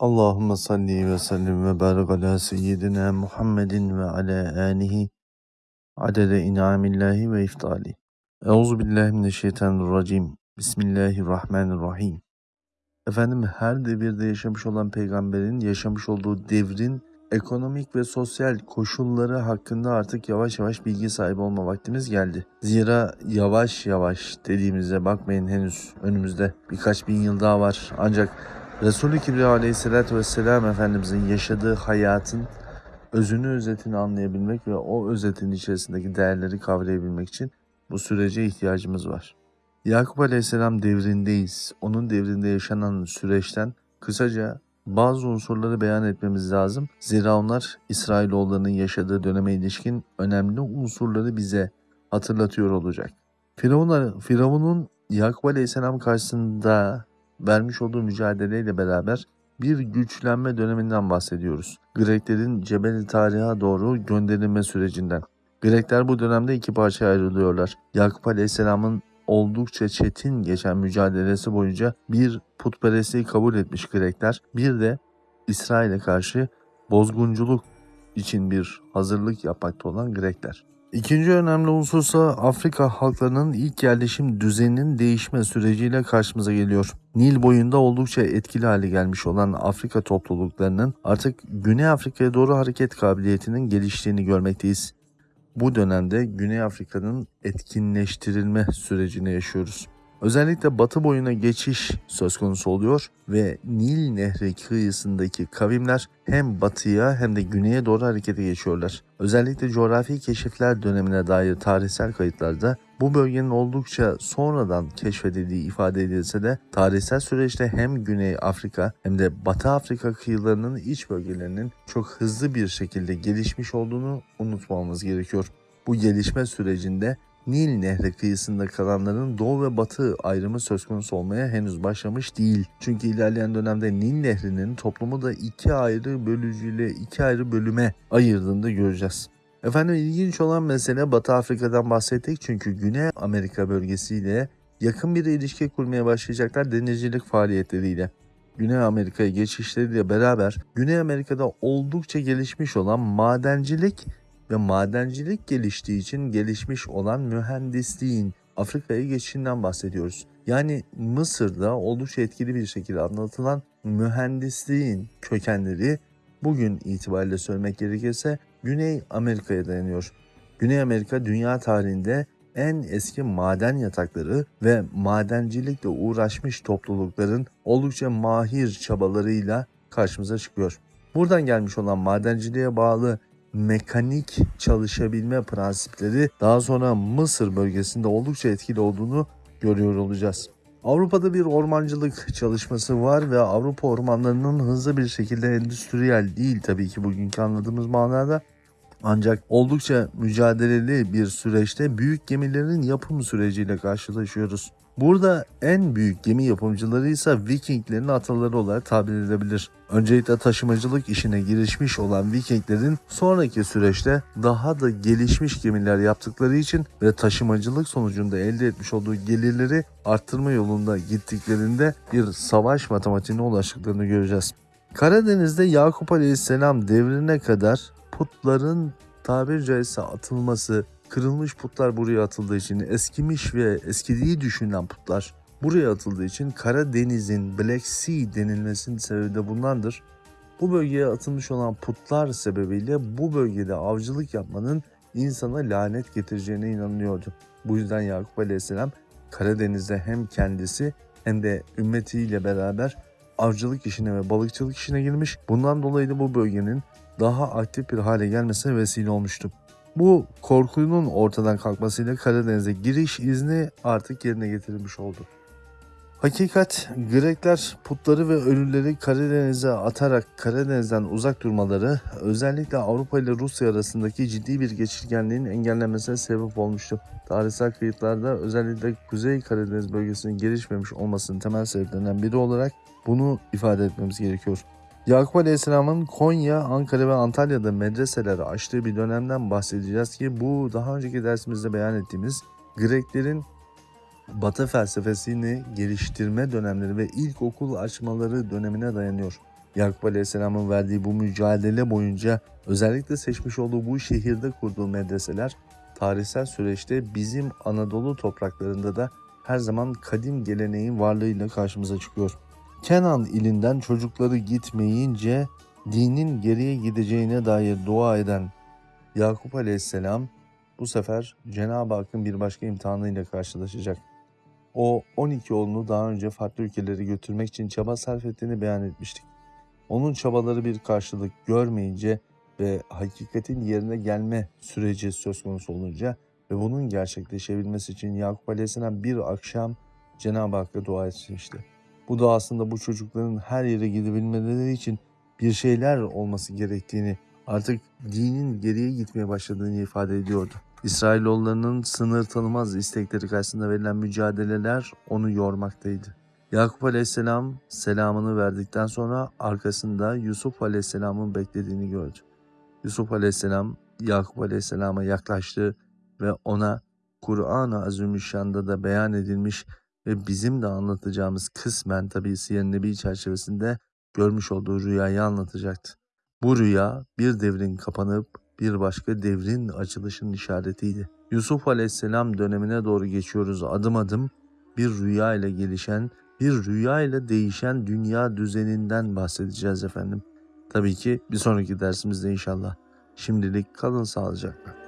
Allahümme salli ve sellim ve barik ala seyyidina Muhammedin ve ala alihi adede inamillahi ve iftali. Euzu billahi mineşşeytanirracim. Bismillahirrahmanirrahim. Efendim her devirde yaşamış olan peygamberin yaşamış olduğu devrin ekonomik ve sosyal koşulları hakkında artık yavaş yavaş bilgi sahibi olma vaktimiz geldi. Zira yavaş yavaş dediğimize bakmayın henüz önümüzde birkaç bin yıl daha var. Ancak Resulü Kibriya vesselam Efendimizin yaşadığı hayatın özünü özetini anlayabilmek ve o özetin içerisindeki değerleri kavrayabilmek için bu sürece ihtiyacımız var. Yakup Aleyhisselam devrindeyiz. Onun devrinde yaşanan süreçten kısaca bazı unsurları beyan etmemiz lazım. Zira onlar İsrailoğullarının yaşadığı döneme ilişkin önemli unsurları bize hatırlatıyor olacak. Firavun, Firavun'un Yakup Aleyhisselam karşısında vermiş olduğu mücadeleyle beraber bir güçlenme döneminden bahsediyoruz. Greklerin Cebel Tarih'a doğru gönderilme sürecinden. Grekler bu dönemde iki parçaya ayrılıyorlar. Yakup Aleyhisselam'ın oldukça çetin geçen mücadelesi boyunca bir putperestliği kabul etmiş Grekler, bir de İsrail'e karşı bozgunculuk için bir hazırlık yapmakta olan Grekler. İkinci önemli unsursa Afrika halklarının ilk yerleşim düzeninin değişme süreciyle karşımıza geliyor. Nil boyunda oldukça etkili hale gelmiş olan Afrika topluluklarının artık Güney Afrika'ya doğru hareket kabiliyetinin geliştiğini görmekteyiz. Bu dönemde Güney Afrika'nın etkinleştirilme sürecini yaşıyoruz. Özellikle batı boyuna geçiş söz konusu oluyor ve Nil Nehri kıyısındaki kavimler hem batıya hem de güneye doğru harekete geçiyorlar. Özellikle coğrafi keşifler dönemine dair tarihsel kayıtlarda bu bölgenin oldukça sonradan keşfedildiği ifade edilse de tarihsel süreçte hem Güney Afrika hem de Batı Afrika kıyılarının iç bölgelerinin çok hızlı bir şekilde gelişmiş olduğunu unutmamamız gerekiyor. Bu gelişme sürecinde Nil Nehri kıyısında kalanların doğu ve batı ayrımı söz konusu olmaya henüz başlamış değil. Çünkü ilerleyen dönemde Nil Nehri'nin toplumu da iki ayrı bölücüyle iki ayrı bölüme ayırdığını da göreceğiz. Efendim ilginç olan mesele Batı Afrika'dan bahsettik çünkü Güney Amerika bölgesiyle yakın bir ilişki kurmaya başlayacaklar denizcilik faaliyetleriyle. Güney Amerika'ya geçişleriyle beraber Güney Amerika'da oldukça gelişmiş olan madencilik ve madencilik geliştiği için gelişmiş olan mühendisliğin Afrika'ya geçişinden bahsediyoruz. Yani Mısır'da oldukça etkili bir şekilde anlatılan mühendisliğin kökenleri bugün itibariyle söylemek gerekirse Güney Amerika'ya dayanıyor. Güney Amerika dünya tarihinde en eski maden yatakları ve madencilikle uğraşmış toplulukların oldukça mahir çabalarıyla karşımıza çıkıyor. Buradan gelmiş olan madenciliğe bağlı mekanik çalışabilme prensipleri daha sonra Mısır bölgesinde oldukça etkili olduğunu görüyor olacağız. Avrupa'da bir ormancılık çalışması var ve Avrupa ormanlarının hızlı bir şekilde endüstriyel değil tabii ki bugünkü anladığımız manada ancak oldukça mücadeleli bir süreçte büyük gemilerin yapım süreciyle karşılaşıyoruz. Burada en büyük gemi yapımcıları ise Vikinglerin ataları olarak tabir edilebilir. Öncelikle taşımacılık işine girişmiş olan Vikinglerin sonraki süreçte daha da gelişmiş gemiler yaptıkları için ve taşımacılık sonucunda elde etmiş olduğu gelirleri arttırma yolunda gittiklerinde bir savaş matematiğine ulaştıklarını göreceğiz. Karadeniz'de Yakup Aleyhisselam devrine kadar putların tabiri caizse atılması, kırılmış putlar buraya atıldığı için, eskimiş ve eskidiği düşünülen putlar buraya atıldığı için Karadeniz'in Black Sea denilmesinin sebebi de bundandır. Bu bölgeye atılmış olan putlar sebebiyle bu bölgede avcılık yapmanın insana lanet getireceğine inanılıyordu. Bu yüzden Yakup Aleyhisselam Karadeniz'de hem kendisi hem de ümmetiyle beraber avcılık işine ve balıkçılık işine girmiş. Bundan dolayı da bu bölgenin daha aktif bir hale gelmesine vesile olmuştu. Bu korkunun ortadan kalkmasıyla Karadeniz'e giriş izni artık yerine getirilmiş oldu. Hakikat Grekler putları ve ölüleri Karadeniz'e atarak Karadeniz'den uzak durmaları özellikle Avrupa ile Rusya arasındaki ciddi bir geçirgenliğin engellenmesine sebep olmuştu. Tarihsel kayıtlarda özellikle Kuzey Karadeniz bölgesinin gelişmemiş olmasının temel sebeplerinden biri olarak bunu ifade etmemiz gerekiyor. Yakup Aleyhisselam'ın Konya, Ankara ve Antalya'da medreseleri açtığı bir dönemden bahsedeceğiz ki bu daha önceki dersimizde beyan ettiğimiz Greklerin Batı felsefesini geliştirme dönemleri ve ilk okul açmaları dönemine dayanıyor. Yakup Aleyhisselam'ın verdiği bu mücadele boyunca özellikle seçmiş olduğu bu şehirde kurduğu medreseler tarihsel süreçte bizim Anadolu topraklarında da her zaman kadim geleneğin varlığıyla karşımıza çıkıyor. Kenan ilinden çocukları gitmeyince dinin geriye gideceğine dair dua eden Yakup Aleyhisselam bu sefer Cenab-ı Hakk'ın bir başka imtihanıyla karşılaşacak. O 12 oğlunu daha önce farklı ülkelere götürmek için çaba sarf ettiğini beyan etmiştik. Onun çabaları bir karşılık görmeyince ve hakikatin yerine gelme süreci söz konusu olunca ve bunun gerçekleşebilmesi için Yakup Aleyhisselam bir akşam Cenab-ı Hakk'a dua etmişti. Bu da aslında bu çocukların her yere gidebilmeleri için bir şeyler olması gerektiğini, artık dinin geriye gitmeye başladığını ifade ediyordu. İsrailoğullarının sınır tanımaz istekleri karşısında verilen mücadeleler onu yormaktaydı. Yakup Aleyhisselam selamını verdikten sonra arkasında Yusuf Aleyhisselam'ın beklediğini gördü. Yusuf Aleyhisselam Yakup Aleyhisselam'a yaklaştı ve ona Kur'an-ı Azimüşşan'da da beyan edilmiş ve bizim de anlatacağımız kısmen tabi Siyer Nebi çerçevesinde görmüş olduğu rüyayı anlatacaktı. Bu rüya bir devrin kapanıp bir başka devrin açılışının işaretiydi. Yusuf Aleyhisselam dönemine doğru geçiyoruz adım adım bir rüya ile gelişen, bir rüya ile değişen dünya düzeninden bahsedeceğiz efendim. Tabii ki bir sonraki dersimizde inşallah. Şimdilik kalın sağlıcakla.